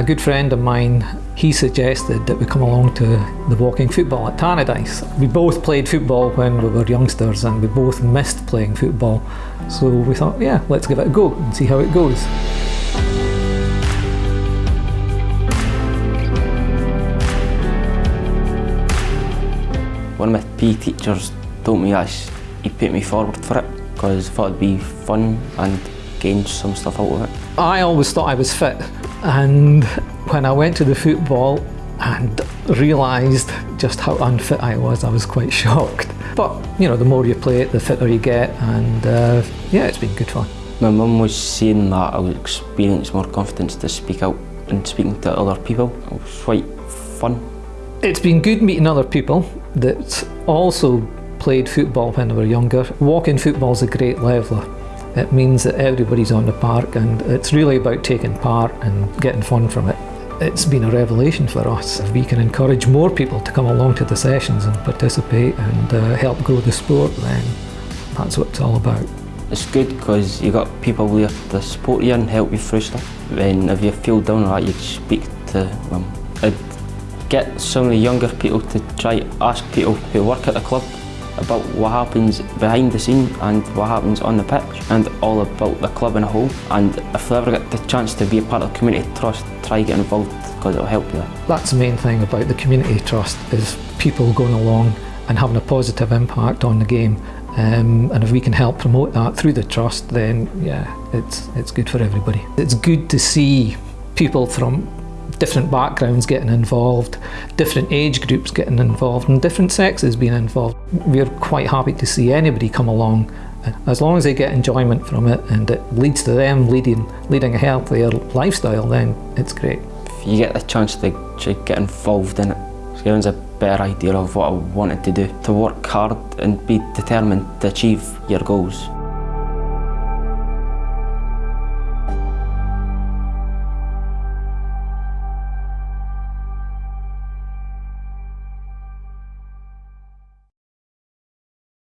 A good friend of mine, he suggested that we come along to the walking football at Tannadice. We both played football when we were youngsters and we both missed playing football. So we thought, yeah, let's give it a go and see how it goes. One of my PE teachers told me that he put me forward for it because I thought it'd be fun and gain some stuff out of it. I always thought I was fit and when I went to the football and realised just how unfit I was, I was quite shocked. But, you know, the more you play it, the fitter you get and uh, yeah, it's been good fun. My mum was saying that I would experience more confidence to speak out and speaking to other people. It was quite fun. It's been good meeting other people that also played football when they were younger. Walking football is a great leveller. It means that everybody's on the park and it's really about taking part and getting fun from it. It's been a revelation for us. If we can encourage more people to come along to the sessions and participate and uh, help grow the sport, then that's what it's all about. It's good because you got people there to support you and help you through stuff. And if you feel down that, you speak to them. I'd get some of the younger people to try ask people who work at the club about what happens behind the scene and what happens on the pitch and all about the club in a whole and if they ever get the chance to be a part of the community trust try get involved because it'll help you. That's the main thing about the community trust is people going along and having a positive impact on the game um, and if we can help promote that through the trust then yeah it's it's good for everybody. It's good to see people from different backgrounds getting involved, different age groups getting involved and different sexes being involved. We're quite happy to see anybody come along as long as they get enjoyment from it and it leads to them leading, leading a healthier lifestyle then it's great. If you get the chance to, to get involved in it, it gives a better idea of what I wanted to do, to work hard and be determined to achieve your goals.